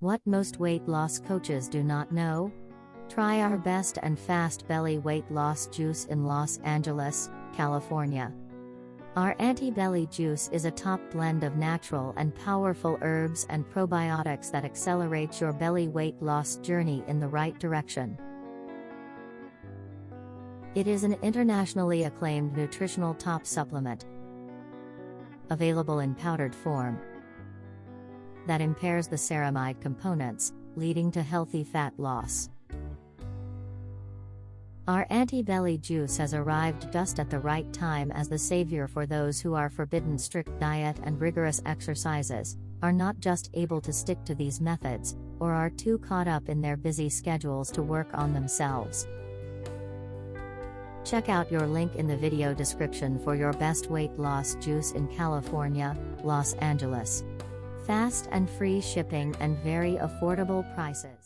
What most weight loss coaches do not know? Try our best and fast belly weight loss juice in Los Angeles, California. Our anti belly juice is a top blend of natural and powerful herbs and probiotics that accelerates your belly weight loss journey in the right direction. It is an internationally acclaimed nutritional top supplement, available in powdered form that impairs the ceramide components, leading to healthy fat loss. Our anti-belly juice has arrived just at the right time as the savior for those who are forbidden strict diet and rigorous exercises, are not just able to stick to these methods, or are too caught up in their busy schedules to work on themselves. Check out your link in the video description for your best weight loss juice in California, Los Angeles. Fast and free shipping and very affordable prices.